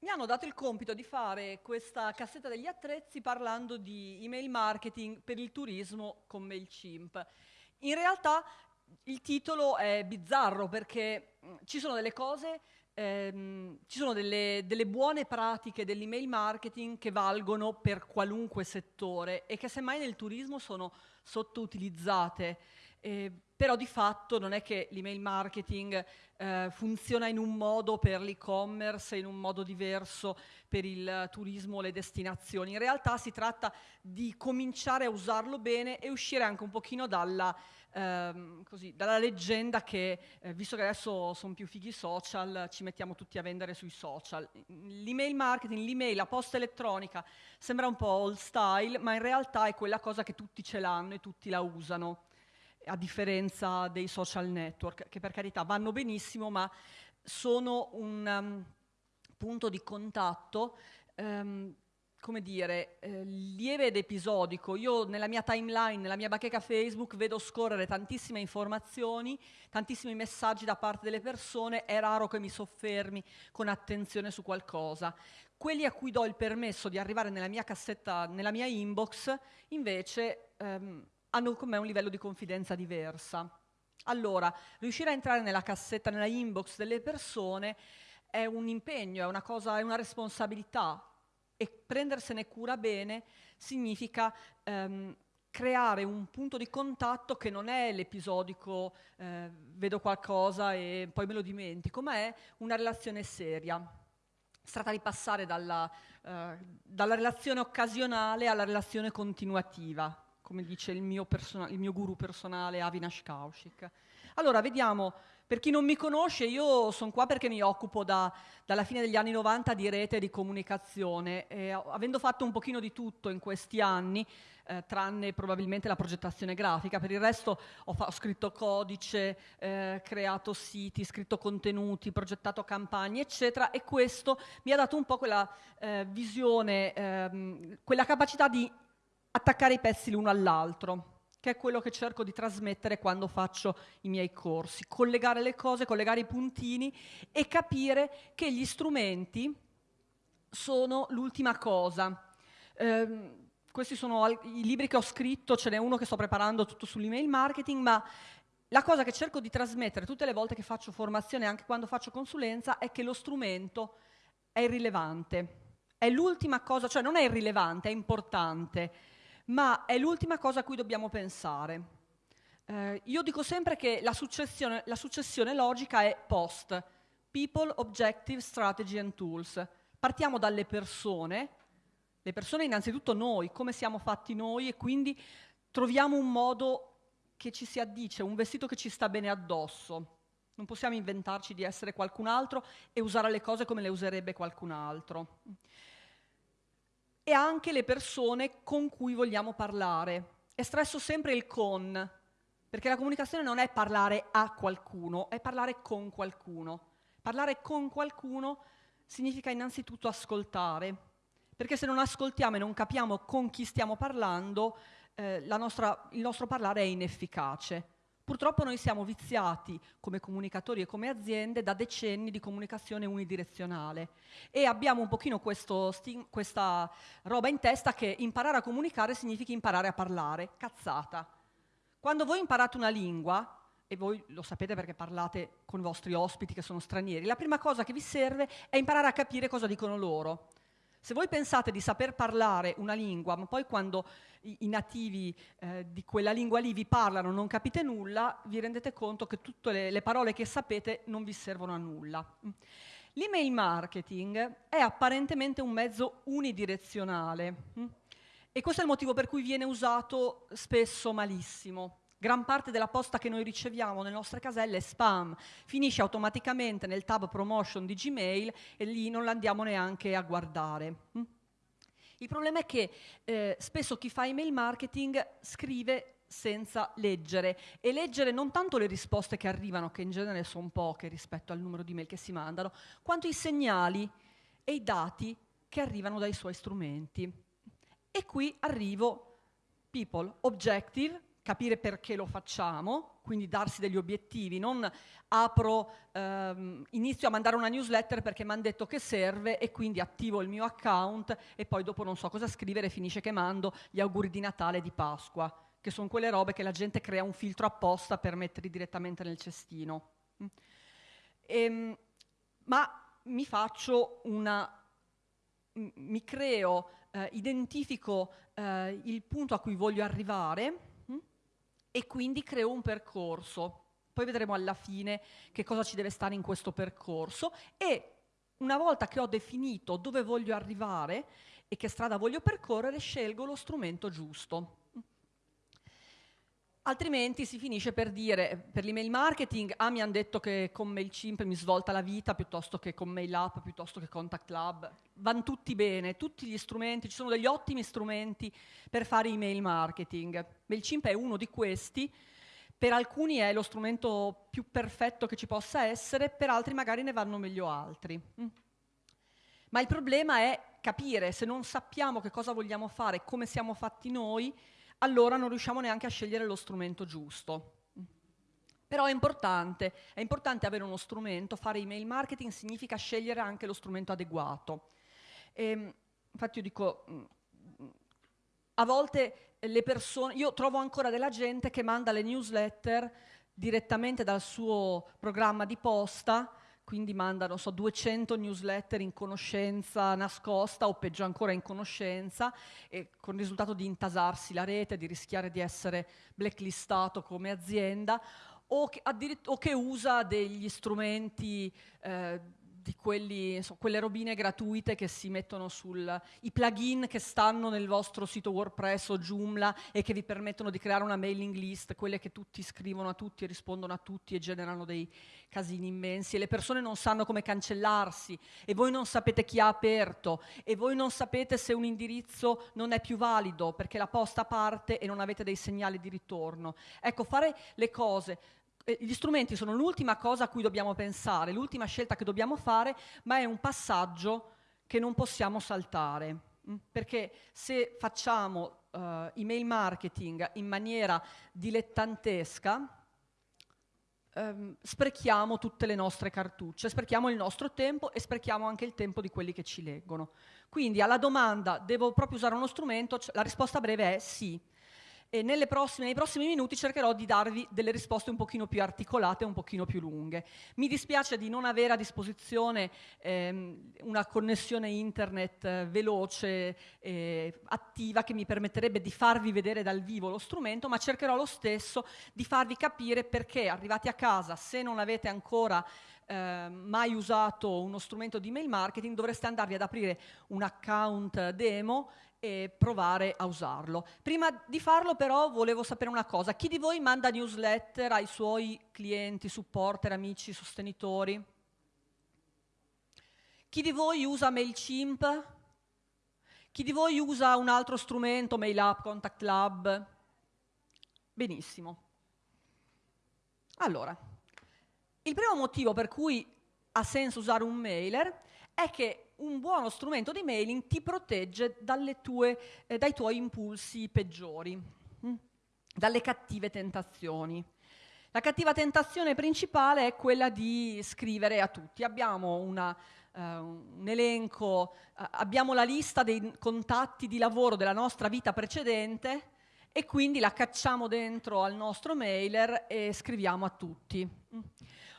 mi hanno dato il compito di fare questa cassetta degli attrezzi parlando di email marketing per il turismo con MailChimp. In realtà il titolo è bizzarro perché mm, ci sono delle cose, ehm, ci sono delle, delle buone pratiche dell'email marketing che valgono per qualunque settore e che semmai nel turismo sono sottoutilizzate. Eh, però di fatto non è che l'email marketing eh, funziona in un modo per l'e-commerce in un modo diverso per il turismo o le destinazioni. In realtà si tratta di cominciare a usarlo bene e uscire anche un pochino dalla, ehm, così, dalla leggenda che, eh, visto che adesso sono più fighi social, ci mettiamo tutti a vendere sui social. L'email marketing, l'email, la posta elettronica sembra un po' old style, ma in realtà è quella cosa che tutti ce l'hanno e tutti la usano a differenza dei social network, che per carità vanno benissimo, ma sono un um, punto di contatto, um, come dire, eh, lieve ed episodico. Io nella mia timeline, nella mia bacheca Facebook, vedo scorrere tantissime informazioni, tantissimi messaggi da parte delle persone, è raro che mi soffermi con attenzione su qualcosa. Quelli a cui do il permesso di arrivare nella mia cassetta, nella mia inbox, invece... Um, hanno con me un livello di confidenza diversa. Allora, riuscire a entrare nella cassetta, nella inbox delle persone è un impegno, è una cosa, è una responsabilità e prendersene cura bene significa ehm, creare un punto di contatto che non è l'episodico eh, vedo qualcosa e poi me lo dimentico, ma è una relazione seria. Si tratta di passare dalla, eh, dalla relazione occasionale alla relazione continuativa come dice il mio, il mio guru personale Avinash Kaushik. Allora, vediamo, per chi non mi conosce, io sono qua perché mi occupo da, dalla fine degli anni 90 di rete di comunicazione, e, avendo fatto un pochino di tutto in questi anni, eh, tranne probabilmente la progettazione grafica, per il resto ho, ho scritto codice, eh, creato siti, scritto contenuti, progettato campagne, eccetera, e questo mi ha dato un po' quella eh, visione, ehm, quella capacità di attaccare i pezzi l'uno all'altro, che è quello che cerco di trasmettere quando faccio i miei corsi, collegare le cose, collegare i puntini e capire che gli strumenti sono l'ultima cosa. Eh, questi sono i libri che ho scritto, ce n'è uno che sto preparando tutto sull'email marketing, ma la cosa che cerco di trasmettere tutte le volte che faccio formazione, anche quando faccio consulenza, è che lo strumento è irrilevante. È l'ultima cosa, cioè non è irrilevante, è importante ma è l'ultima cosa a cui dobbiamo pensare. Eh, io dico sempre che la successione, la successione logica è post, people, objective, strategy and tools. Partiamo dalle persone, le persone innanzitutto noi, come siamo fatti noi e quindi troviamo un modo che ci si addice, un vestito che ci sta bene addosso. Non possiamo inventarci di essere qualcun altro e usare le cose come le userebbe qualcun altro e anche le persone con cui vogliamo parlare. È stresso sempre il con, perché la comunicazione non è parlare a qualcuno, è parlare con qualcuno. Parlare con qualcuno significa innanzitutto ascoltare, perché se non ascoltiamo e non capiamo con chi stiamo parlando, eh, nostra, il nostro parlare è inefficace. Purtroppo noi siamo viziati come comunicatori e come aziende da decenni di comunicazione unidirezionale e abbiamo un pochino questo, questa roba in testa che imparare a comunicare significa imparare a parlare, cazzata. Quando voi imparate una lingua, e voi lo sapete perché parlate con i vostri ospiti che sono stranieri, la prima cosa che vi serve è imparare a capire cosa dicono loro. Se voi pensate di saper parlare una lingua, ma poi quando i, i nativi eh, di quella lingua lì vi parlano non capite nulla, vi rendete conto che tutte le, le parole che sapete non vi servono a nulla. L'email marketing è apparentemente un mezzo unidirezionale hm? e questo è il motivo per cui viene usato spesso malissimo. Gran parte della posta che noi riceviamo nelle nostre caselle è spam, finisce automaticamente nel tab promotion di Gmail e lì non la andiamo neanche a guardare. Hm? Il problema è che eh, spesso chi fa email marketing scrive senza leggere e leggere non tanto le risposte che arrivano, che in genere sono poche rispetto al numero di mail che si mandano, quanto i segnali e i dati che arrivano dai suoi strumenti. E qui arrivo people, objective, capire perché lo facciamo, quindi darsi degli obiettivi, non apro, ehm, inizio a mandare una newsletter perché mi hanno detto che serve e quindi attivo il mio account e poi dopo non so cosa scrivere, finisce che mando gli auguri di Natale e di Pasqua, che sono quelle robe che la gente crea un filtro apposta per metterli direttamente nel cestino. Mm. E, ehm, ma mi faccio una, mi creo, eh, identifico eh, il punto a cui voglio arrivare e quindi creo un percorso. Poi vedremo alla fine che cosa ci deve stare in questo percorso e una volta che ho definito dove voglio arrivare e che strada voglio percorrere, scelgo lo strumento giusto. Altrimenti si finisce per dire, per l'email marketing, ah mi hanno detto che con MailChimp mi svolta la vita piuttosto che con MailUp, piuttosto che Contact Lab. Vanno tutti bene, tutti gli strumenti, ci sono degli ottimi strumenti per fare email marketing. MailChimp è uno di questi, per alcuni è lo strumento più perfetto che ci possa essere, per altri magari ne vanno meglio altri. Mm. Ma il problema è capire, se non sappiamo che cosa vogliamo fare, come siamo fatti noi, allora non riusciamo neanche a scegliere lo strumento giusto. Però è importante, è importante avere uno strumento, fare email marketing significa scegliere anche lo strumento adeguato. E, ehm, infatti io dico, a volte le persone, io trovo ancora della gente che manda le newsletter direttamente dal suo programma di posta quindi mandano so, 200 newsletter in conoscenza nascosta o peggio ancora in conoscenza, con il risultato di intasarsi la rete, di rischiare di essere blacklistato come azienda, o che, o che usa degli strumenti eh, di quelli, so, quelle robine gratuite che si mettono sul... i plugin che stanno nel vostro sito WordPress o Joomla e che vi permettono di creare una mailing list, quelle che tutti scrivono a tutti e rispondono a tutti e generano dei casini immensi. E le persone non sanno come cancellarsi. E voi non sapete chi ha aperto. E voi non sapete se un indirizzo non è più valido perché la posta parte e non avete dei segnali di ritorno. Ecco, fare le cose gli strumenti sono l'ultima cosa a cui dobbiamo pensare, l'ultima scelta che dobbiamo fare, ma è un passaggio che non possiamo saltare. Mm? Perché se facciamo uh, email marketing in maniera dilettantesca, um, sprechiamo tutte le nostre cartucce, sprechiamo il nostro tempo e sprechiamo anche il tempo di quelli che ci leggono. Quindi alla domanda devo proprio usare uno strumento, la risposta breve è sì e prossime, nei prossimi minuti cercherò di darvi delle risposte un pochino più articolate, un pochino più lunghe. Mi dispiace di non avere a disposizione ehm, una connessione internet eh, veloce, eh, attiva, che mi permetterebbe di farvi vedere dal vivo lo strumento, ma cercherò lo stesso di farvi capire perché arrivati a casa, se non avete ancora eh, mai usato uno strumento di mail marketing, dovreste andarvi ad aprire un account demo e provare a usarlo. Prima di farlo però volevo sapere una cosa, chi di voi manda newsletter ai suoi clienti, supporter, amici, sostenitori? Chi di voi usa MailChimp? Chi di voi usa un altro strumento, MailUp, Contact Lab? Benissimo. Allora, il primo motivo per cui ha senso usare un mailer è che un buono strumento di mailing ti protegge tue, eh, dai tuoi impulsi peggiori, mh? Mm? dalle cattive tentazioni. La cattiva tentazione principale è quella di scrivere a tutti. Abbiamo una, uh, un elenco, uh, abbiamo la lista dei contatti di lavoro della nostra vita precedente e quindi la cacciamo dentro al nostro mailer e scriviamo a tutti. Mm.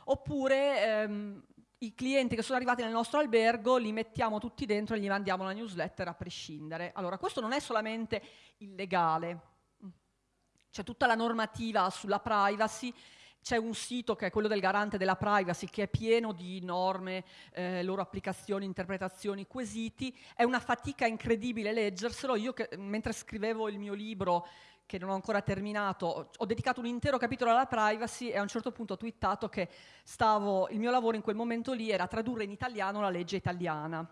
Oppure ehm, i clienti che sono arrivati nel nostro albergo li mettiamo tutti dentro e gli mandiamo la newsletter a prescindere. Allora, questo non è solamente illegale, c'è tutta la normativa sulla privacy, c'è un sito che è quello del garante della privacy che è pieno di norme, eh, loro applicazioni, interpretazioni, quesiti, è una fatica incredibile leggerselo, io che, mentre scrivevo il mio libro che non ho ancora terminato, ho dedicato un intero capitolo alla privacy e a un certo punto ho twittato che stavo, il mio lavoro in quel momento lì era tradurre in italiano la legge italiana.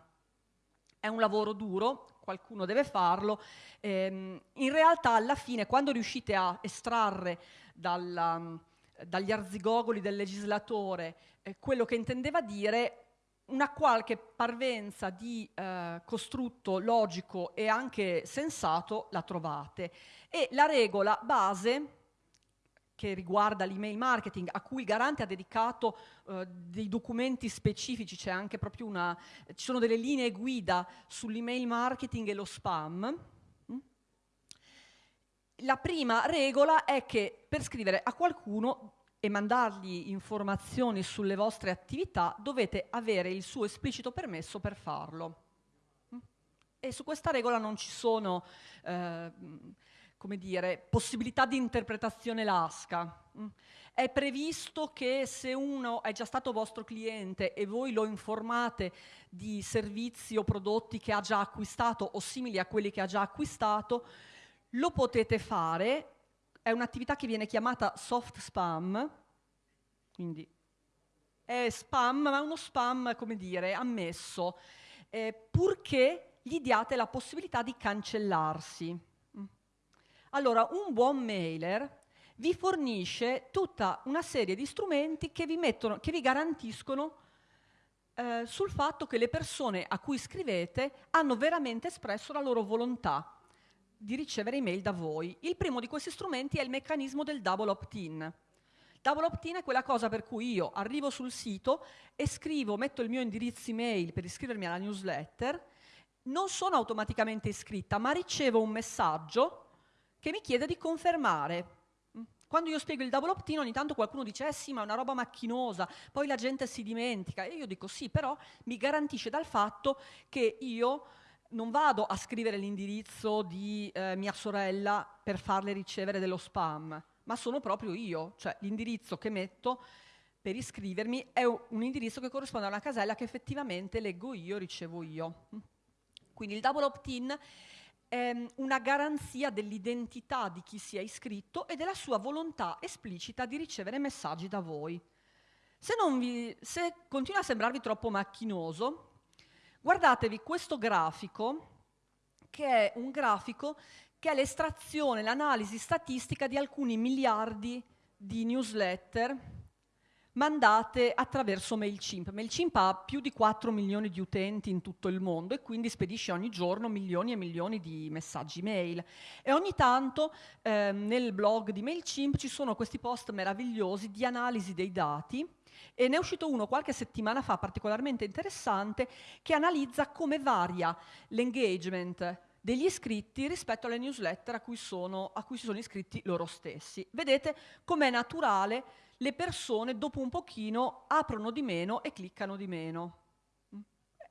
È un lavoro duro, qualcuno deve farlo. Ehm, in realtà alla fine quando riuscite a estrarre dalla, dagli arzigogoli del legislatore eh, quello che intendeva dire, una qualche parvenza di eh, costrutto logico e anche sensato la trovate. E la regola base che riguarda l'email marketing, a cui il garante ha dedicato eh, dei documenti specifici, c'è anche proprio una, ci sono delle linee guida sull'email marketing e lo spam. Mm? La prima regola è che per scrivere a qualcuno e mandargli informazioni sulle vostre attività dovete avere il suo esplicito permesso per farlo. Mm? E su questa regola non ci sono eh, come dire, possibilità di interpretazione lasca. Mm. È previsto che se uno è già stato vostro cliente e voi lo informate di servizi o prodotti che ha già acquistato o simili a quelli che ha già acquistato, lo potete fare, è un'attività che viene chiamata soft spam, quindi è spam, ma uno spam, come dire, ammesso, eh, purché gli diate la possibilità di cancellarsi. Allora, un buon mailer vi fornisce tutta una serie di strumenti che vi, mettono, che vi garantiscono eh, sul fatto che le persone a cui scrivete hanno veramente espresso la loro volontà di ricevere email da voi. Il primo di questi strumenti è il meccanismo del double opt-in. Double opt-in è quella cosa per cui io arrivo sul sito e scrivo, metto il mio indirizzo email per iscrivermi alla newsletter, non sono automaticamente iscritta, ma ricevo un messaggio che mi chiede di confermare. Mm. Quando io spiego il double opt-in ogni tanto qualcuno dice eh sì ma è una roba macchinosa, poi la gente si dimentica e io dico sì però mi garantisce dal fatto che io non vado a scrivere l'indirizzo di eh, mia sorella per farle ricevere dello spam, ma sono proprio io, cioè l'indirizzo che metto per iscrivermi è un indirizzo che corrisponde a una casella che effettivamente leggo io, ricevo io. Mm. Quindi il double opt-in ehm, una garanzia dell'identità di chi si è iscritto e della sua volontà esplicita di ricevere messaggi da voi. Se, vi, se continua a sembrarvi troppo macchinoso, guardatevi questo grafico, che è un grafico che è l'estrazione, l'analisi statistica di alcuni miliardi di newsletter mandate attraverso MailChimp. MailChimp ha più di 4 milioni di utenti in tutto il mondo e quindi spedisce ogni giorno milioni e milioni di messaggi mail. E ogni tanto eh, nel blog di MailChimp ci sono questi post meravigliosi di analisi dei dati e ne è uscito uno qualche settimana fa particolarmente interessante che analizza come varia l'engagement degli iscritti rispetto alle newsletter a cui, sono, a cui si sono iscritti loro stessi. Vedete com'è naturale le persone dopo un pochino aprono di meno e cliccano di meno.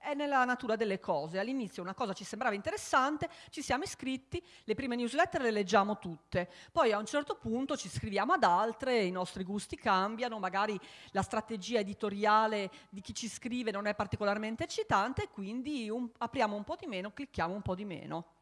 È nella natura delle cose. All'inizio una cosa ci sembrava interessante, ci siamo iscritti, le prime newsletter le leggiamo tutte, poi a un certo punto ci iscriviamo ad altre, i nostri gusti cambiano, magari la strategia editoriale di chi ci scrive non è particolarmente eccitante quindi un, apriamo un po' di meno, clicchiamo un po' di meno.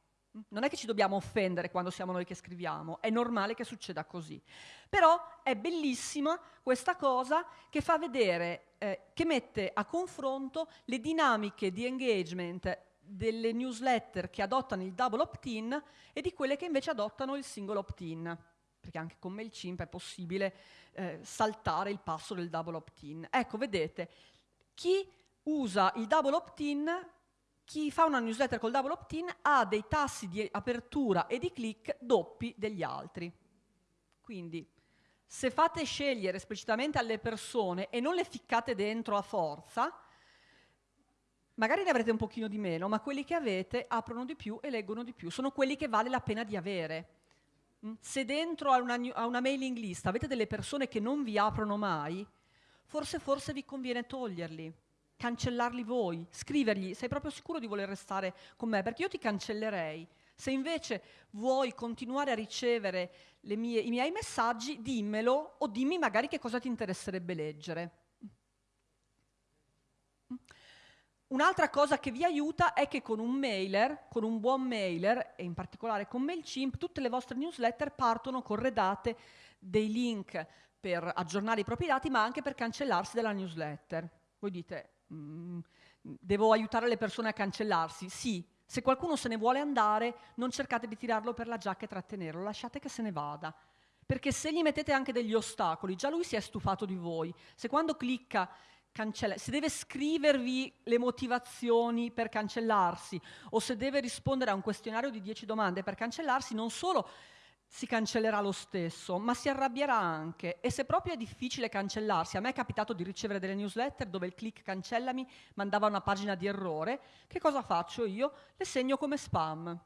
Non è che ci dobbiamo offendere quando siamo noi che scriviamo, è normale che succeda così. Però è bellissima questa cosa che fa vedere, eh, che mette a confronto le dinamiche di engagement delle newsletter che adottano il double opt-in e di quelle che invece adottano il single opt-in, perché anche con MailChimp è possibile eh, saltare il passo del double opt-in. Ecco, vedete, chi usa il double opt-in chi fa una newsletter col double opt-in ha dei tassi di apertura e di click doppi degli altri. Quindi, se fate scegliere esplicitamente alle persone e non le ficcate dentro a forza, magari ne avrete un pochino di meno, ma quelli che avete aprono di più e leggono di più. Sono quelli che vale la pena di avere. Mm? Se dentro a una, a una mailing list avete delle persone che non vi aprono mai, forse, forse vi conviene toglierli cancellarli voi, scrivergli, sei proprio sicuro di voler restare con me? Perché io ti cancellerei. Se invece vuoi continuare a ricevere mie, i miei messaggi, dimmelo o dimmi magari che cosa ti interesserebbe leggere. Un'altra cosa che vi aiuta è che con un mailer, con un buon mailer, e in particolare con MailChimp, tutte le vostre newsletter partono corredate dei link per aggiornare i propri dati, ma anche per cancellarsi dalla newsletter. Voi dite, Mm, devo aiutare le persone a cancellarsi. Sì, se qualcuno se ne vuole andare, non cercate di tirarlo per la giacca e trattenerlo, lasciate che se ne vada. Perché se gli mettete anche degli ostacoli, già lui si è stufato di voi. Se quando clicca cancella, se deve scrivervi le motivazioni per cancellarsi o se deve rispondere a un questionario di 10 domande per cancellarsi, non solo si cancellerà lo stesso, ma si arrabbierà anche. E se proprio è difficile cancellarsi, a me è capitato di ricevere delle newsletter dove il click cancellami mandava una pagina di errore, che cosa faccio io? Le segno come spam.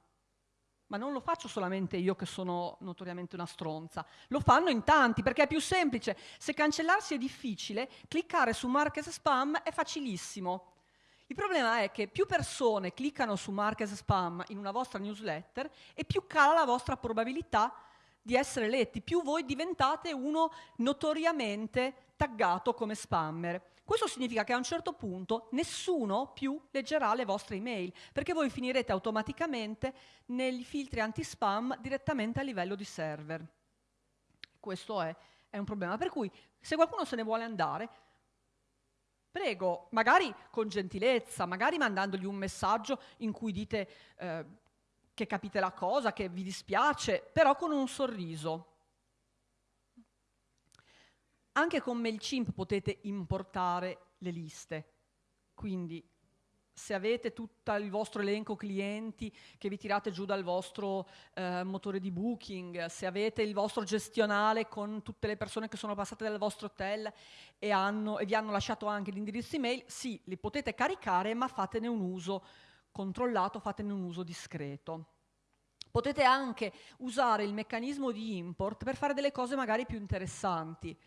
Ma non lo faccio solamente io che sono notoriamente una stronza, lo fanno in tanti perché è più semplice. Se cancellarsi è difficile, cliccare su Marques Spam è facilissimo. Il problema è che più persone cliccano su Marques Spam in una vostra newsletter e più cala la vostra probabilità di essere letti, più voi diventate uno notoriamente taggato come spammer. Questo significa che a un certo punto nessuno più leggerà le vostre email, perché voi finirete automaticamente nei filtri anti-spam direttamente a livello di server. Questo è, è un problema. Per cui se qualcuno se ne vuole andare, Prego, magari con gentilezza, magari mandandogli un messaggio in cui dite eh, che capite la cosa, che vi dispiace, però con un sorriso. Anche con MailChimp potete importare le liste, quindi se avete tutto il vostro elenco clienti che vi tirate giù dal vostro eh, motore di booking, se avete il vostro gestionale con tutte le persone che sono passate dal vostro hotel e, hanno, e vi hanno lasciato anche l'indirizzo email, sì, li potete caricare, ma fatene un uso controllato, fatene un uso discreto. Potete anche usare il meccanismo di import per fare delle cose magari più interessanti,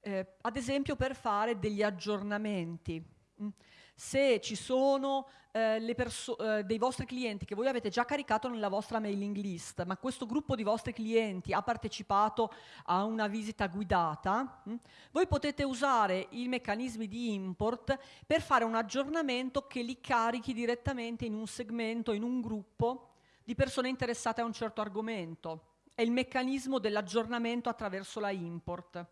eh, ad esempio per fare degli aggiornamenti. Mm se ci sono eh, eh, dei vostri clienti che voi avete già caricato nella vostra mailing list, ma questo gruppo di vostri clienti ha partecipato a una visita guidata, mh, hm, voi potete usare i meccanismi di import per fare un aggiornamento che li carichi direttamente in un segmento, in un gruppo di persone interessate a un certo argomento. È il meccanismo dell'aggiornamento attraverso la import.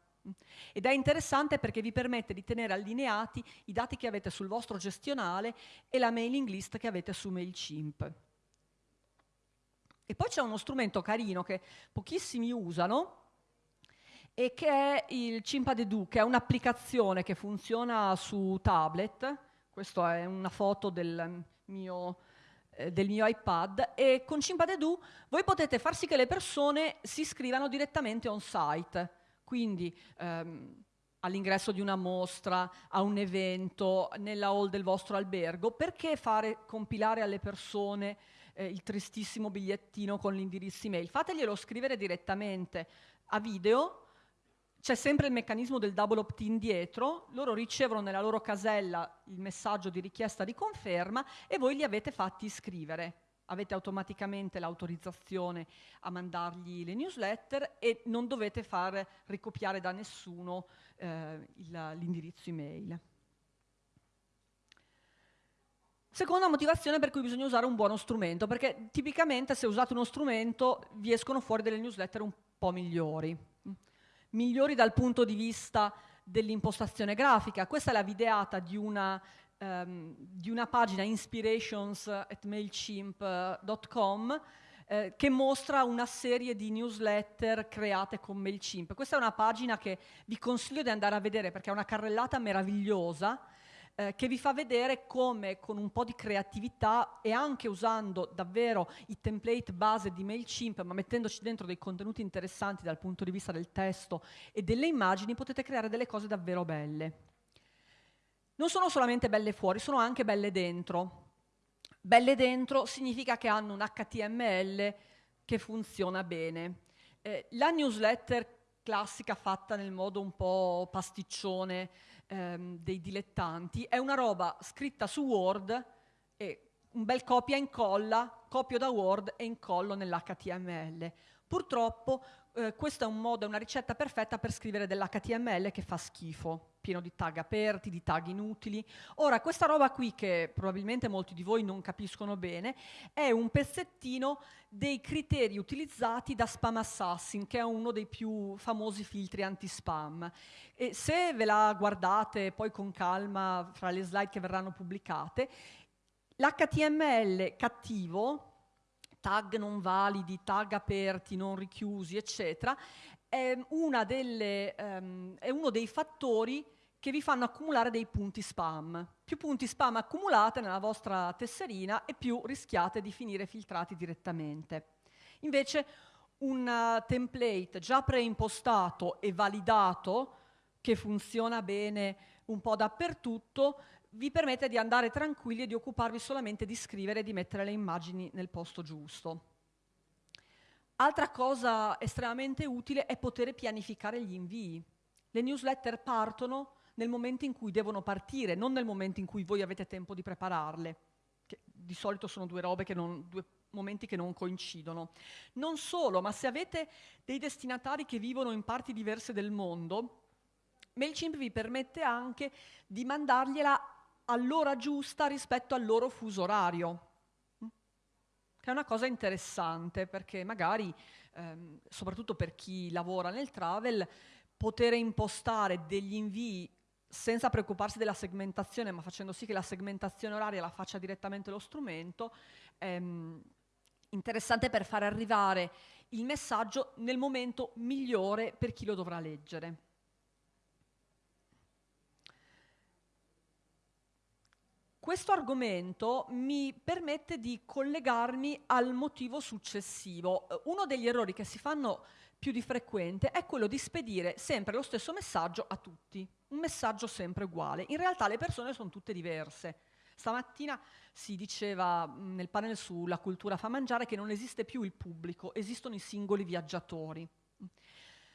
Ed è interessante perché vi permette di tenere allineati i dati che avete sul vostro gestionale e la mailing list che avete su MailChimp. E poi c'è uno strumento carino che pochissimi usano e che è il Chimpadedoo, che è un'applicazione che funziona su tablet. Questa è una foto del mio, eh, del mio iPad e con Chimpadedoo voi potete far sì che le persone si iscrivano direttamente on site quindi ehm, all'ingresso di una mostra, a un evento, nella hall del vostro albergo, perché fare compilare alle persone eh, il tristissimo bigliettino con l'indirizzo email? Fateglielo scrivere direttamente a video, c'è sempre il meccanismo del double opt-in dietro, loro ricevono nella loro casella il messaggio di richiesta di conferma e voi li avete fatti iscrivere avete automaticamente l'autorizzazione a mandargli le newsletter e non dovete far ricopiare da nessuno eh, l'indirizzo email. Seconda motivazione per cui bisogna usare un buono strumento, perché tipicamente se usate uno strumento vi escono fuori delle newsletter un po' migliori. Migliori dal punto di vista dell'impostazione grafica. Questa è la videata di una um, di una pagina inspirations at mailchimp.com eh, che mostra una serie di newsletter create con MailChimp. Questa è una pagina che vi consiglio di andare a vedere perché è una carrellata meravigliosa eh, che vi fa vedere come con un po' di creatività e anche usando davvero i template base di MailChimp, ma mettendoci dentro dei contenuti interessanti dal punto di vista del testo e delle immagini, potete creare delle cose davvero belle non sono solamente belle fuori, sono anche belle dentro. Belle dentro significa che hanno un HTML che funziona bene. Eh, la newsletter classica fatta nel modo un po' pasticcione ehm, dei dilettanti è una roba scritta su Word e un bel copia e incolla, copio da Word e incollo nell'HTML. Purtroppo eh, questo è un modo, è una ricetta perfetta per scrivere dell'HTML che fa schifo, pieno di tag aperti, di tag inutili. Ora, questa roba qui, che probabilmente molti di voi non capiscono bene, è un pezzettino dei criteri utilizzati da Spam Assassin, che è uno dei più famosi filtri anti-spam. E se ve la guardate poi con calma fra le slide che verranno pubblicate, l'HTML cattivo, tag non validi, tag aperti, non richiusi, eccetera, è, delle, um, è uno dei fattori che vi fanno accumulare dei punti spam. Più punti spam accumulate nella vostra tesserina e più rischiate di finire filtrati direttamente. Invece un template già preimpostato e validato, che funziona bene un po' dappertutto, vi permette di andare tranquilli e di occuparvi solamente di scrivere e di mettere le immagini nel posto giusto. Altra cosa estremamente utile è poter pianificare gli invii. Le newsletter partono nel momento in cui devono partire, non nel momento in cui voi avete tempo di prepararle. Che di solito sono due robe che non, due momenti che non coincidono. Non solo, ma se avete dei destinatari che vivono in parti diverse del mondo, MailChimp vi permette anche di mandargliela all'ora giusta rispetto al loro fuso orario, che è una cosa interessante perché magari, ehm, soprattutto per chi lavora nel travel, poter impostare degli invii senza preoccuparsi della segmentazione, ma facendo sì che la segmentazione oraria la faccia direttamente lo strumento, ehm, interessante per far arrivare il messaggio nel momento migliore per chi lo dovrà leggere. Questo argomento mi permette di collegarmi al motivo successivo. Uno degli errori che si fanno più di frequente è quello di spedire sempre lo stesso messaggio a tutti, un messaggio sempre uguale. In realtà le persone sono tutte diverse. Stamattina si diceva nel panel sulla cultura fa mangiare che non esiste più il pubblico, esistono i singoli viaggiatori.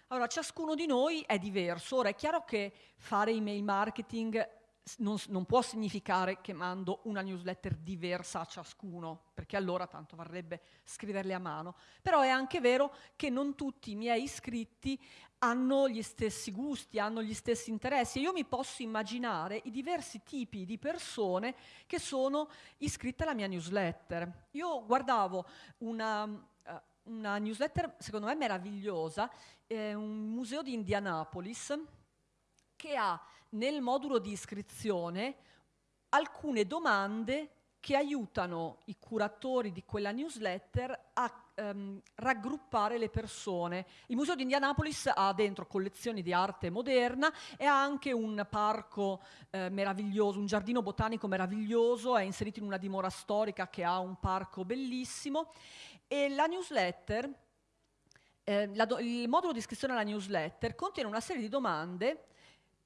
Allora, ciascuno di noi è diverso. Ora, è chiaro che fare email marketing non, non, può significare che mando una newsletter diversa a ciascuno, perché allora tanto varrebbe scriverle a mano. Però è anche vero che non tutti i miei iscritti hanno gli stessi gusti, hanno gli stessi interessi. Io mi posso immaginare i diversi tipi di persone che sono iscritte alla mia newsletter. Io guardavo una, uh, una newsletter, secondo me meravigliosa, eh, un museo di Indianapolis, che ha nel modulo di iscrizione alcune domande che aiutano i curatori di quella newsletter a ehm, raggruppare le persone. Il Museo di Indianapolis ha dentro collezioni di arte moderna e ha anche un parco eh, meraviglioso, un giardino botanico meraviglioso, è inserito in una dimora storica che ha un parco bellissimo e la newsletter, eh, la il modulo di iscrizione alla newsletter contiene una serie di domande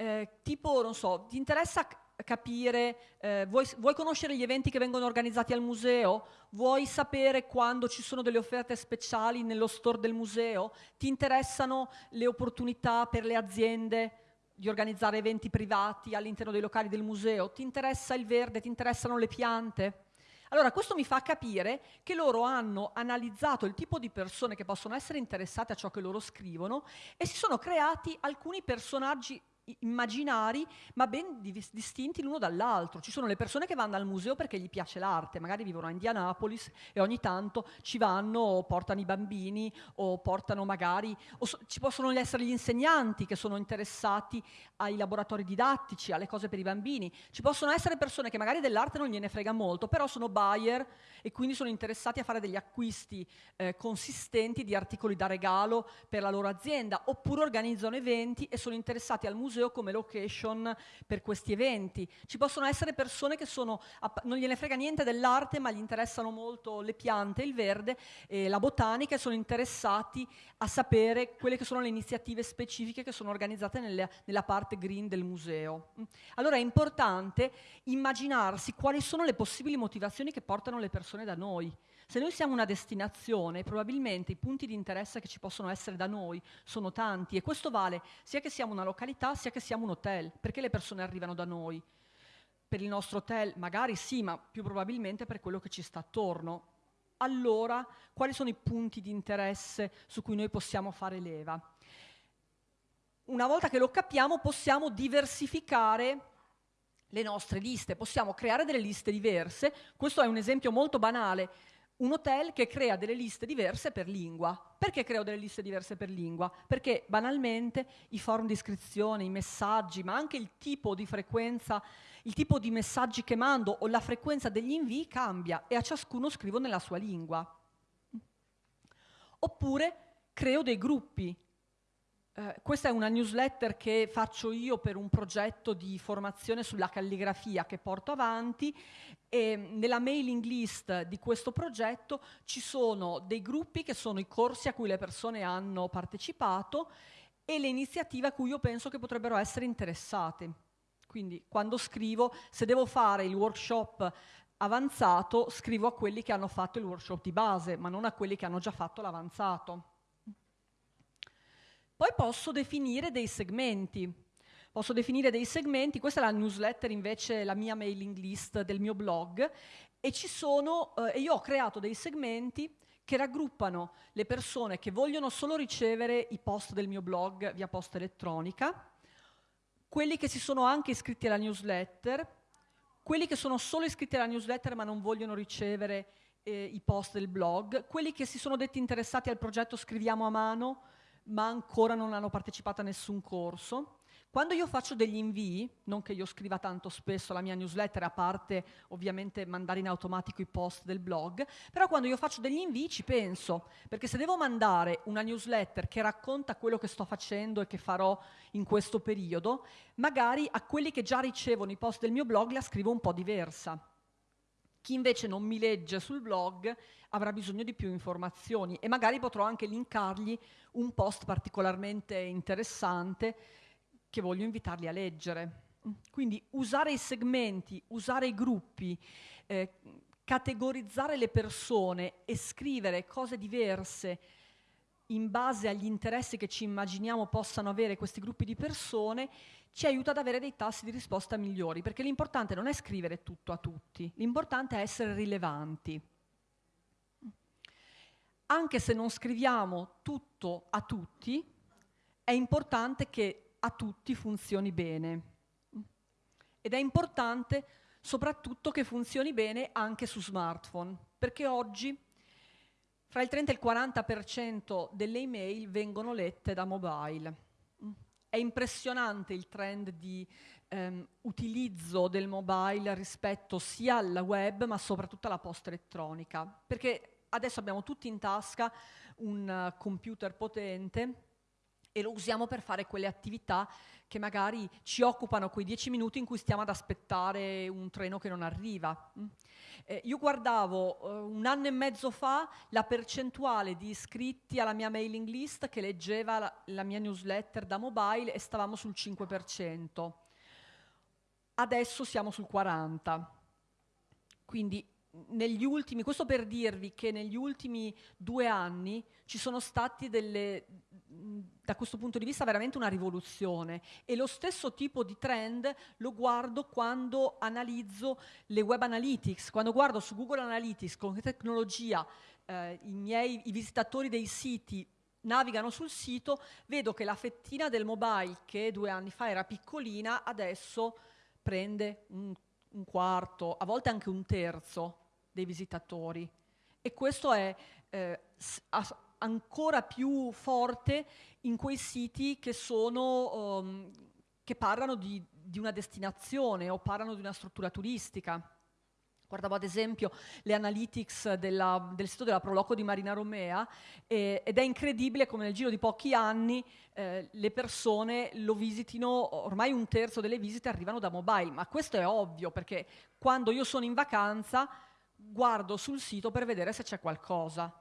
eh, tipo, non so, ti interessa capire, eh, vuoi, vuoi, conoscere gli eventi che vengono organizzati al museo? Vuoi sapere quando ci sono delle offerte speciali nello store del museo? Ti interessano le opportunità per le aziende di organizzare eventi privati all'interno dei locali del museo? Ti interessa il verde? Ti interessano le piante? Allora, questo mi fa capire che loro hanno analizzato il tipo di persone che possono essere interessate a ciò che loro scrivono e si sono creati alcuni personaggi immaginari ma ben distinti l'uno dall'altro. Ci sono le persone che vanno al museo perché gli piace l'arte, magari vivono a Indianapolis e ogni tanto ci vanno o portano i bambini o portano magari, o so, ci possono essere gli insegnanti che sono interessati ai laboratori didattici, alle cose per i bambini, ci possono essere persone che magari dell'arte non gliene frega molto, però sono buyer e quindi sono interessati a fare degli acquisti eh, consistenti di articoli da regalo per la loro azienda, oppure organizzano eventi e sono interessati al museo museo come location per questi eventi. Ci possono essere persone che sono, non gliene frega niente dell'arte, ma gli interessano molto le piante, il verde e la botanica e sono interessati a sapere quelle che sono le iniziative specifiche che sono organizzate nelle, nella parte green del museo. Allora è importante immaginarsi quali sono le possibili motivazioni che portano le persone da noi. Se noi siamo una destinazione, probabilmente i punti di interesse che ci possono essere da noi sono tanti e questo vale sia che siamo una località sia che siamo un hotel. Perché le persone arrivano da noi? Per il nostro hotel? Magari sì, ma più probabilmente per quello che ci sta attorno. Allora, quali sono i punti di interesse su cui noi possiamo fare leva? Una volta che lo capiamo possiamo diversificare le nostre liste, possiamo creare delle liste diverse. Questo è un esempio molto banale un hotel che crea delle liste diverse per lingua. Perché creo delle liste diverse per lingua? Perché banalmente i forum di iscrizione, i messaggi, ma anche il tipo di frequenza, il tipo di messaggi che mando o la frequenza degli invii cambia e a ciascuno scrivo nella sua lingua. Oppure creo dei gruppi. Eh, questa è una newsletter che faccio io per un progetto di formazione sulla calligrafia che porto avanti e nella mailing list di questo progetto ci sono dei gruppi che sono i corsi a cui le persone hanno partecipato e le iniziative a cui io penso che potrebbero essere interessate. Quindi quando scrivo, se devo fare il workshop avanzato, scrivo a quelli che hanno fatto il workshop di base, ma non a quelli che hanno già fatto l'avanzato. Poi posso definire dei segmenti. Posso definire dei segmenti, questa è la newsletter invece, la mia mailing list del mio blog, e ci sono, eh, io ho creato dei segmenti che raggruppano le persone che vogliono solo ricevere i post del mio blog via posta elettronica, quelli che si sono anche iscritti alla newsletter, quelli che sono solo iscritti alla newsletter ma non vogliono ricevere eh, i post del blog, quelli che si sono detti interessati al progetto Scriviamo a mano, ma ancora non hanno partecipato a nessun corso. Quando io faccio degli invii, non che io scriva tanto spesso la mia newsletter, a parte ovviamente mandare in automatico i post del blog, però quando io faccio degli invii ci penso, perché se devo mandare una newsletter che racconta quello che sto facendo e che farò in questo periodo, magari a quelli che già ricevono i post del mio blog la scrivo un po' diversa. Chi invece non mi legge sul blog avrà bisogno di più informazioni e magari potrò anche linkargli un post particolarmente interessante che voglio invitarli a leggere. Quindi usare i segmenti, usare i gruppi, eh, categorizzare le persone e scrivere cose diverse in base agli interessi che ci immaginiamo possano avere questi gruppi di persone, ci aiuta ad avere dei tassi di risposta migliori, perché l'importante non è scrivere tutto a tutti, l'importante è essere rilevanti. Anche se non scriviamo tutto a tutti, è importante che a tutti funzioni bene. Ed è importante soprattutto che funzioni bene anche su smartphone, perché oggi fra il 30 e il 40% delle email vengono lette da mobile. È impressionante il trend di ehm, utilizzo del mobile rispetto sia al web ma soprattutto alla posta elettronica, perché adesso abbiamo tutti in tasca un computer potente e lo usiamo per fare quelle attività che magari ci occupano quei dieci minuti in cui stiamo ad aspettare un treno che non arriva. Mm. Eh, io guardavo eh, un anno e mezzo fa la percentuale di iscritti alla mia mailing list che leggeva la, la mia newsletter da mobile e stavamo sul 5%. Adesso siamo sul 40%. Quindi negli ultimi, questo per dirvi che negli ultimi due anni ci sono stati delle, da questo punto di vista veramente una rivoluzione. E lo stesso tipo di trend lo guardo quando analizzo le web analytics, quando guardo su Google Analytics con che tecnologia eh, i miei i visitatori dei siti navigano sul sito, vedo che la fettina del mobile che due anni fa era piccolina, adesso prende un un quarto, a volte anche un terzo dei visitatori. E questo è eh, ancora più forte in quei siti che, sono, um, che parlano di, di una destinazione o parlano di una struttura turistica. Guardavo ad esempio le analytics della, del sito della Proloco di Marina Romea eh, ed è incredibile come nel giro di pochi anni eh, le persone lo visitino, ormai un terzo delle visite arrivano da mobile, ma questo è ovvio perché quando io sono in vacanza guardo sul sito per vedere se c'è qualcosa.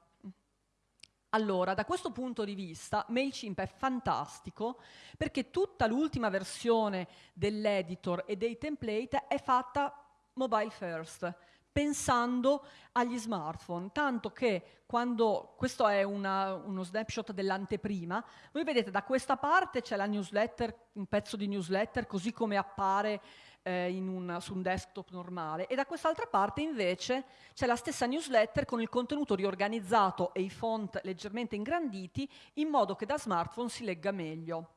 Allora, da questo punto di vista, MailChimp è fantastico perché tutta l'ultima versione dell'editor e dei template è fatta mobile first, pensando agli smartphone, tanto che quando, questo è una, uno snapshot dell'anteprima, voi vedete da questa parte c'è la newsletter, un pezzo di newsletter così come appare eh, un, su un desktop normale e da quest'altra parte invece c'è la stessa newsletter con il contenuto riorganizzato e i font leggermente ingranditi in modo che da smartphone si legga meglio.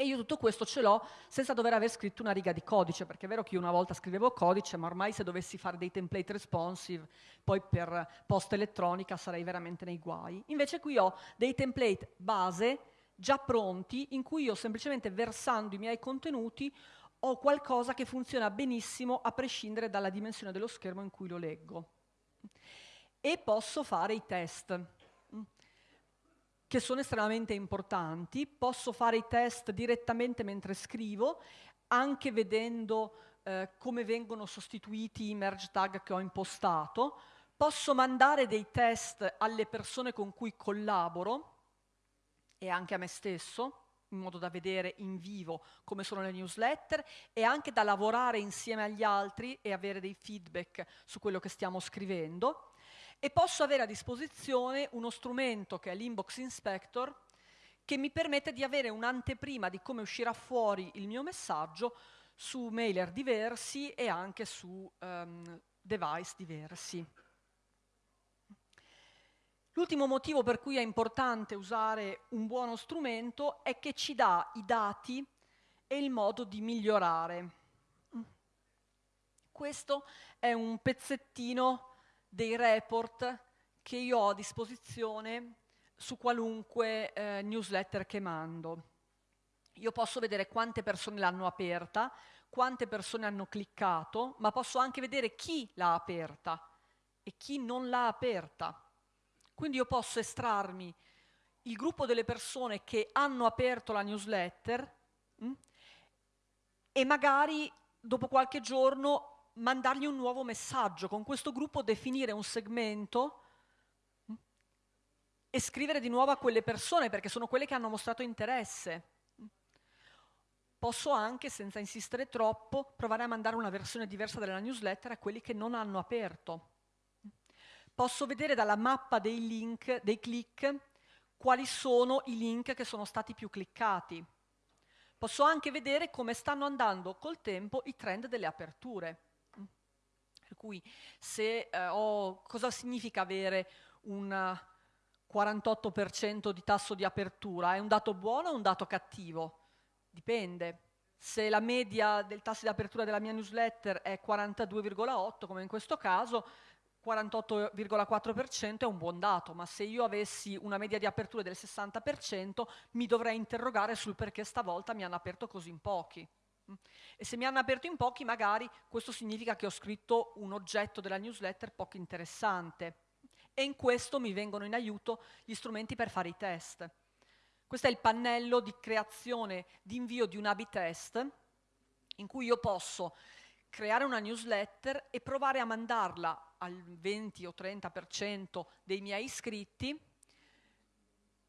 E io tutto questo ce l'ho senza dover aver scritto una riga di codice, perché è vero che io una volta scrivevo codice, ma ormai se dovessi fare dei template responsive, poi per posta elettronica sarei veramente nei guai. Invece qui ho dei template base già pronti, in cui io semplicemente versando i miei contenuti ho qualcosa che funziona benissimo a prescindere dalla dimensione dello schermo in cui lo leggo. E posso fare i test. che sono estremamente importanti, posso fare i test direttamente mentre scrivo, anche vedendo eh, come vengono sostituiti i merge tag che ho impostato, posso mandare dei test alle persone con cui collaboro e anche a me stesso, in modo da vedere in vivo come sono le newsletter e anche da lavorare insieme agli altri e avere dei feedback su quello che stiamo scrivendo. E posso avere a disposizione uno strumento che è l'Inbox Inspector che mi permette di avere un'anteprima di come uscirà fuori il mio messaggio su mailer diversi e anche su um, device diversi. L'ultimo motivo per cui è importante usare un buono strumento è che ci dà i dati e il modo di migliorare. Questo è un pezzettino dei report che io ho a disposizione su qualunque eh, newsletter che mando. Io posso vedere quante persone l'hanno aperta, quante persone hanno cliccato, ma posso anche vedere chi l'ha aperta e chi non l'ha aperta. Quindi io posso estrarmi il gruppo delle persone che hanno aperto la newsletter mh, mm, e magari dopo qualche giorno mandargli un nuovo messaggio, con questo gruppo definire un segmento mh, mm, e scrivere di nuovo a quelle persone perché sono quelle che hanno mostrato interesse. Mm. Posso anche, senza insistere troppo, provare a mandare una versione diversa della newsletter a quelli che non hanno aperto posso vedere dalla mappa dei link, dei click, quali sono i link che sono stati più cliccati. Posso anche vedere come stanno andando col tempo i trend delle aperture. Per cui se eh, ho, cosa significa avere un 48% di tasso di apertura? È un dato buono o un dato cattivo? Dipende. Se la media del tasso di apertura della mia newsletter è 42,8, come in questo caso, 48,4% è un buon dato, ma se io avessi una media di aperture del 60% mi dovrei interrogare sul perché stavolta mi hanno aperto così in pochi. E se mi hanno aperto in pochi, magari questo significa che ho scritto un oggetto della newsletter poco interessante. E in questo mi vengono in aiuto gli strumenti per fare i test. Questo è il pannello di creazione di invio di un A-B test, in cui io posso creare una newsletter e provare a mandarla al 20 o 30% dei miei iscritti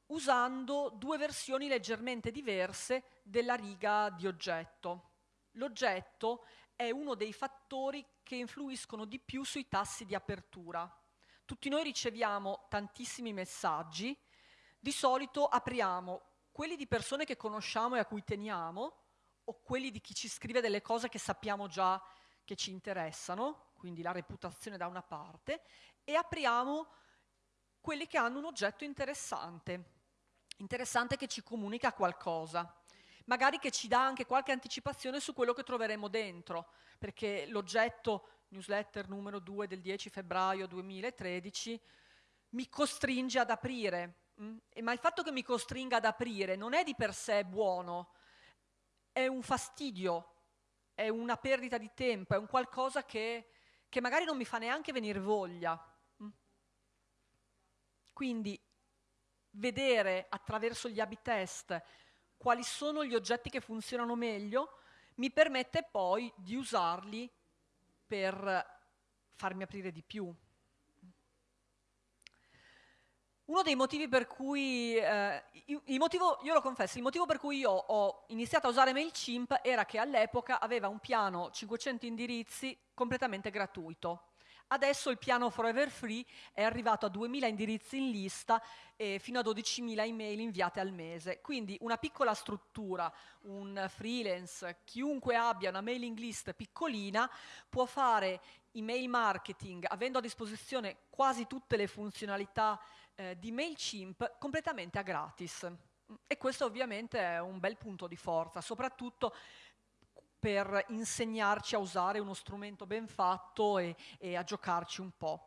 usando due versioni leggermente diverse della riga di oggetto. L'oggetto è uno dei fattori che influiscono di più sui tassi di apertura. Tutti noi riceviamo tantissimi messaggi, di solito apriamo quelli di persone che conosciamo e a cui teniamo o quelli di chi ci scrive delle cose che sappiamo già che ci interessano, quindi la reputazione da una parte, e apriamo quelli che hanno un oggetto interessante, interessante che ci comunica qualcosa, magari che ci dà anche qualche anticipazione su quello che troveremo dentro, perché l'oggetto newsletter numero 2 del 10 febbraio 2013 mi costringe ad aprire, mh? ma il fatto che mi costringa ad aprire non è di per sé buono, è un fastidio, è una perdita di tempo, è un qualcosa che, che magari non mi fa neanche venire voglia. Mm. Quindi vedere attraverso gli A-B test quali sono gli oggetti che funzionano meglio mi permette poi di usarli per farmi aprire di più. Uno dei motivi per cui, eh, il motivo, io lo confesso, il motivo per cui io ho iniziato a usare MailChimp era che all'epoca aveva un piano 500 indirizzi completamente gratuito. Adesso il piano Forever Free è arrivato a 2.000 indirizzi in lista e fino a 12.000 email inviate al mese. Quindi una piccola struttura, un freelance, chiunque abbia una mailing list piccolina può fare email marketing avendo a disposizione quasi tutte le funzionalità eh, di MailChimp completamente a gratis. E questo ovviamente è un bel punto di forza, soprattutto per insegnarci a usare uno strumento ben fatto e, e a giocarci un po'.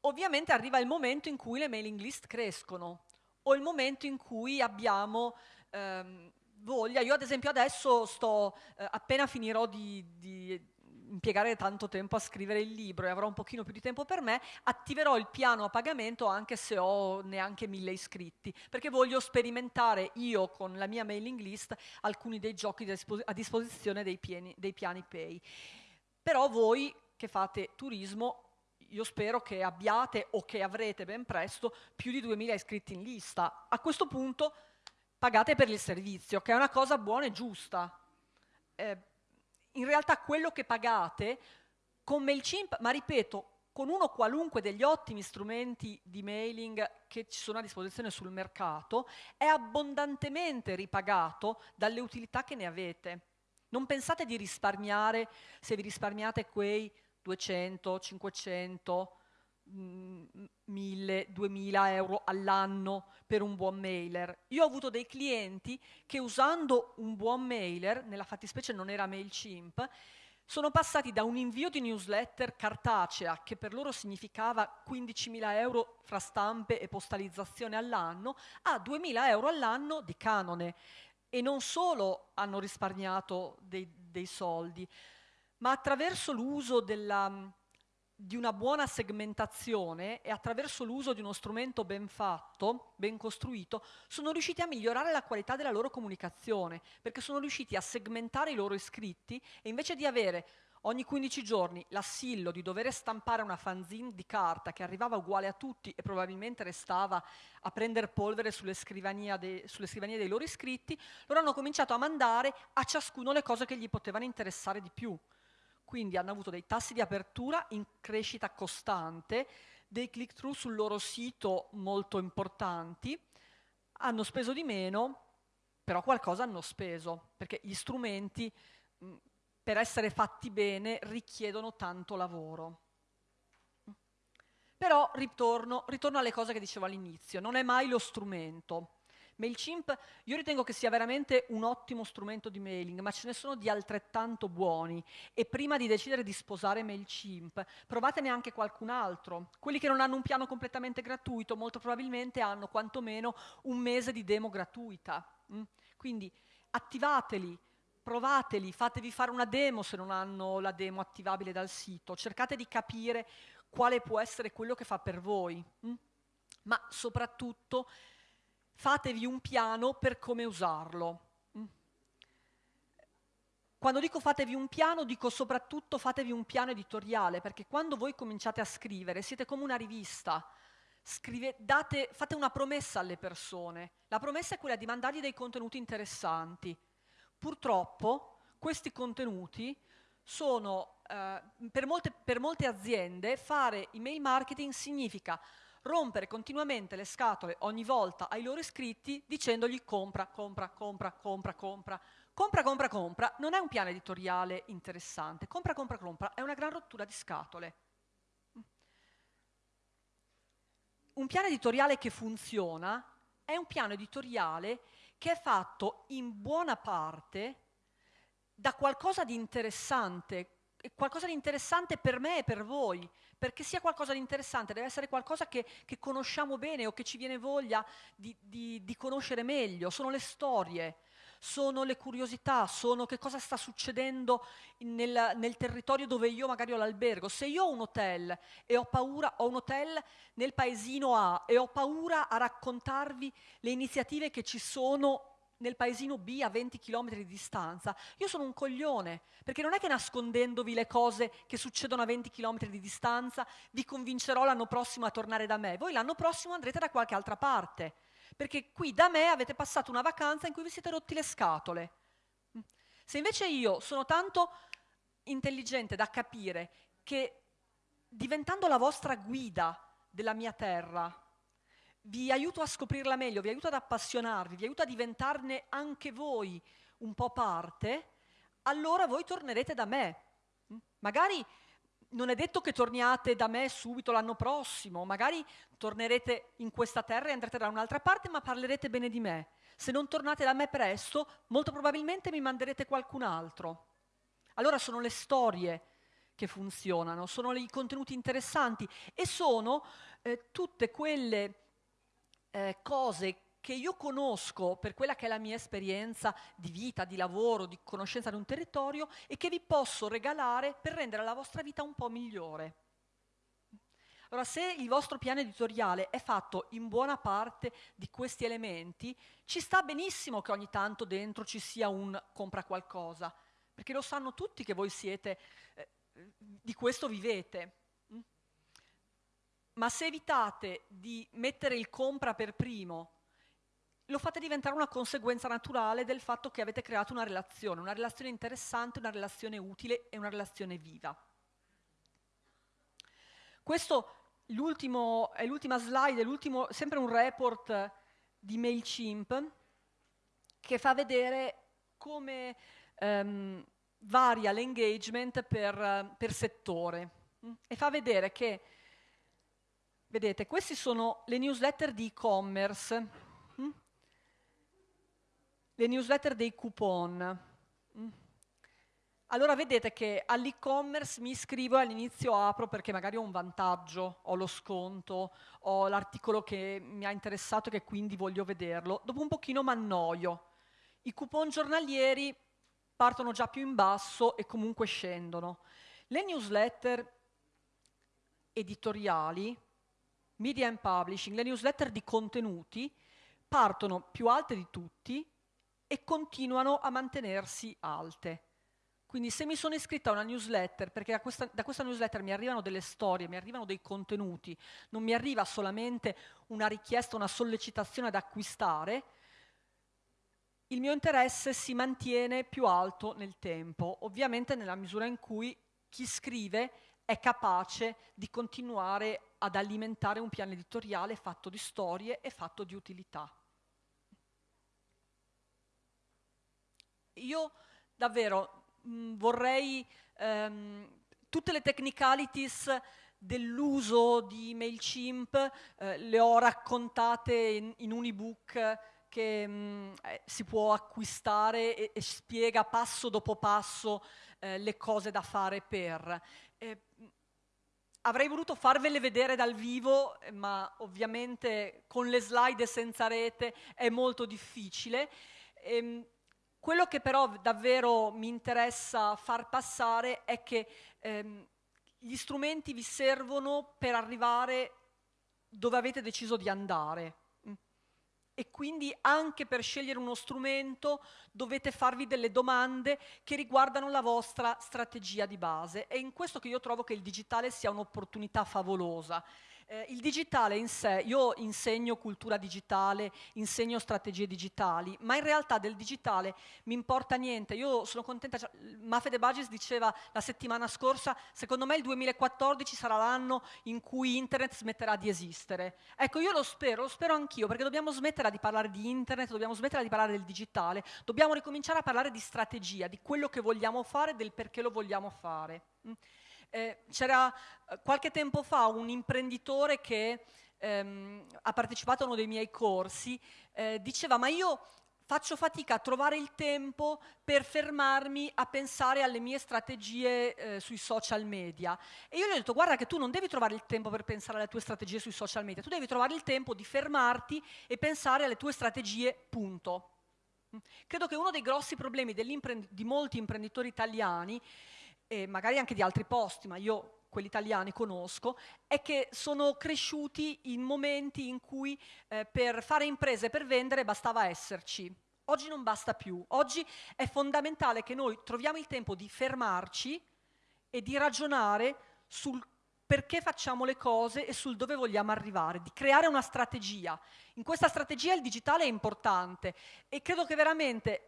Ovviamente arriva il momento in cui le mailing list crescono o il momento in cui abbiamo ehm, voglia. Io ad esempio adesso sto, eh, appena finirò di, di impiegare tanto tempo a scrivere il libro e avrò un pochino più di tempo per me, attiverò il piano a pagamento anche se ho neanche mille iscritti, perché voglio sperimentare io con la mia mailing list alcuni dei giochi a disposizione dei, pieni, dei piani pay. Però voi che fate turismo io spero che abbiate o che avrete ben presto più di 2000 iscritti in lista. A questo punto pagate per il servizio, che è una cosa buona e giusta. Eh, in realtà quello che pagate con MailChimp, ma ripeto, con uno qualunque degli ottimi strumenti di mailing che ci sono a disposizione sul mercato, è abbondantemente ripagato dalle utilità che ne avete. Non pensate di risparmiare se vi risparmiate quei 200, 500, 1000, 2000 euro all'anno per un buon mailer. Io ho avuto dei clienti che usando un buon mailer, nella fattispecie non era MailChimp, sono passati da un invio di newsletter cartacea, che per loro significava 15.000 euro fra stampe e postalizzazione all'anno, a 2.000 euro all'anno di canone. E non solo hanno risparmiato dei, dei soldi, ma attraverso l'uso della, di una buona segmentazione e attraverso l'uso di uno strumento ben fatto, ben costruito, sono riusciti a migliorare la qualità della loro comunicazione, perché sono riusciti a segmentare i loro iscritti e invece di avere ogni 15 giorni l'assillo di dover stampare una fanzine di carta che arrivava uguale a tutti e probabilmente restava a prendere polvere sulle, de, sulle scrivanie dei loro iscritti, loro hanno cominciato a mandare a ciascuno le cose che gli potevano interessare di più quindi hanno avuto dei tassi di apertura in crescita costante, dei click-through sul loro sito molto importanti, hanno speso di meno, però qualcosa hanno speso, perché gli strumenti per essere fatti bene richiedono tanto lavoro. Però ritorno, ritorno alle cose che dicevo all'inizio, non è mai lo strumento. MailChimp io ritengo che sia veramente un ottimo strumento di mailing, ma ce ne sono di altrettanto buoni e prima di decidere di sposare MailChimp provatene anche qualcun altro. Quelli che non hanno un piano completamente gratuito molto probabilmente hanno quantomeno un mese di demo gratuita. Mm? Quindi attivateli, provateli, fatevi fare una demo se non hanno la demo attivabile dal sito, cercate di capire quale può essere quello che fa per voi. Mm? Ma soprattutto fatevi un piano per come usarlo. Mm. Quando dico fatevi un piano, dico soprattutto fatevi un piano editoriale, perché quando voi cominciate a scrivere siete come una rivista, Scrive, date, fate una promessa alle persone. La promessa è quella di mandargli dei contenuti interessanti. Purtroppo questi contenuti sono, eh, per, molte, per molte aziende, fare email marketing significa rompere continuamente le scatole ogni volta ai loro iscritti dicendogli compra, compra, compra, compra, compra. Compra, compra, compra non è un piano editoriale interessante. Compra, compra, compra è una gran rottura di scatole. Un piano editoriale che funziona è un piano editoriale che è fatto in buona parte da qualcosa di interessante, qualcosa di interessante per me e per voi, perché sia qualcosa di interessante, deve essere qualcosa che, che conosciamo bene o che ci viene voglia di, di, di conoscere meglio, sono le storie, sono le curiosità, sono che cosa sta succedendo nel, nel, territorio dove io magari ho l'albergo. Se io ho un hotel e ho paura, ho un hotel nel paesino A e ho paura a raccontarvi le iniziative che ci sono nel paesino B a 20 km di distanza, io sono un coglione, perché non è che nascondendovi le cose che succedono a 20 km di distanza vi convincerò l'anno prossimo a tornare da me, voi l'anno prossimo andrete da qualche altra parte, perché qui da me avete passato una vacanza in cui vi siete rotti le scatole. Se invece io sono tanto intelligente da capire che diventando la vostra guida della mia terra, vi aiuto a scoprirla meglio, vi aiuto ad appassionarvi, vi aiuto a diventarne anche voi un po' parte, allora voi tornerete da me. Mm? Magari non è detto che torniate da me subito l'anno prossimo, magari tornerete in questa terra e andrete da un'altra parte, ma parlerete bene di me. Se non tornate da me presto, molto probabilmente mi manderete qualcun altro. Allora sono le storie che funzionano, sono i contenuti interessanti e sono eh, tutte quelle eh, cose che io conosco per quella che è la mia esperienza di vita, di lavoro, di conoscenza di un territorio e che vi posso regalare per rendere la vostra vita un po' migliore. Allora, se il vostro piano editoriale è fatto in buona parte di questi elementi, ci sta benissimo che ogni tanto dentro ci sia un compra qualcosa, perché lo sanno tutti che voi siete, eh, di questo vivete. Ma se evitate di mettere il compra per primo, lo fate diventare una conseguenza naturale del fatto che avete creato una relazione, una relazione interessante, una relazione utile e una relazione viva. Questo è l'ultima slide, è sempre un report di MailChimp che fa vedere come um, varia l'engagement per, per settore mm? e fa vedere che, vedete, queste sono le newsletter di e-commerce, mm? le newsletter dei coupon. Mm? allora vedete che all'e-commerce mi iscrivo e all'inizio apro perché magari ho un vantaggio, ho lo sconto, ho l'articolo che mi ha interessato e che quindi voglio vederlo. Dopo un pochino mi annoio. I coupon giornalieri partono già più in basso e comunque scendono. Le newsletter editoriali, media and publishing, le newsletter di contenuti, partono più alte di tutti e continuano a mantenersi alte. Quindi se mi sono iscritta a una newsletter, perché da questa, da questa, newsletter mi arrivano delle storie, mi arrivano dei contenuti, non mi arriva solamente una richiesta, una sollecitazione ad acquistare, il mio interesse si mantiene più alto nel tempo, ovviamente nella misura in cui chi scrive è capace di continuare ad alimentare un piano editoriale fatto di storie e fatto di utilità. Io davvero mh, mm, vorrei ehm, tutte le technicalities dell'uso di MailChimp eh, le ho raccontate in, in un ebook che mh, mm, eh, si può acquistare e, e, spiega passo dopo passo eh, le cose da fare per. Eh, avrei voluto farvele vedere dal vivo, ma ovviamente con le slide senza rete è molto difficile. Ehm, quello che però davvero mi interessa far passare è che ehm, gli strumenti vi servono per arrivare dove avete deciso di andare. E quindi anche per scegliere uno strumento dovete farvi delle domande che riguardano la vostra strategia di base. È in questo che io trovo che il digitale sia un'opportunità favolosa. Eh, il digitale in sé, io insegno cultura digitale, insegno strategie digitali, ma in realtà del digitale mi importa niente. Io sono contenta, cioè, Mafe De Bagis diceva la settimana scorsa, secondo me il 2014 sarà l'anno in cui internet smetterà di esistere. Ecco, io lo spero, lo spero anch'io, perché dobbiamo smettere di parlare di internet, dobbiamo smettere di parlare del digitale, dobbiamo ricominciare a parlare di strategia, di quello che vogliamo fare, del perché lo vogliamo fare. Mm. Eh, c'era eh, qualche tempo fa un imprenditore che ehm, ha partecipato a uno dei miei corsi, eh, diceva ma io faccio fatica a trovare il tempo per fermarmi a pensare alle mie strategie eh, sui social media. E io gli ho detto, guarda che tu non devi trovare il tempo per pensare alle tue strategie sui social media, tu devi trovare il tempo di fermarti e pensare alle tue strategie, punto. Credo che uno dei grossi problemi di molti imprenditori italiani e magari anche di altri posti, ma io quelli italiani conosco, è che sono cresciuti in momenti in cui eh, per fare imprese, per vendere, bastava esserci. Oggi non basta più. Oggi è fondamentale che noi troviamo il tempo di fermarci e di ragionare sul perché facciamo le cose e sul dove vogliamo arrivare, di creare una strategia. In questa strategia il digitale è importante e credo che veramente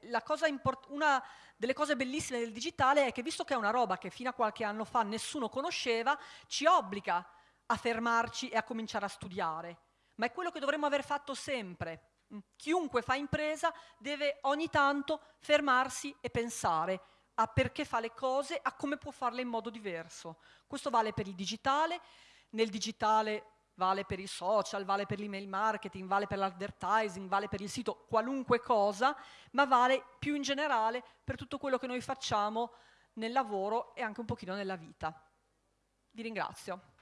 una delle cose bellissime del digitale è che visto che è una roba che fino a qualche anno fa nessuno conosceva, ci obbliga a fermarci e a cominciare a studiare. Ma è quello che dovremmo aver fatto sempre. Chiunque fa impresa deve ogni tanto fermarsi e pensare a perché fa le cose, a come può farle in modo diverso. Questo vale per il digitale, nel digitale vale per i social, vale per l'email marketing, vale per l'advertising, vale per il sito, qualunque cosa, ma vale più in generale per tutto quello che noi facciamo nel lavoro e anche un pochino nella vita. Vi ringrazio.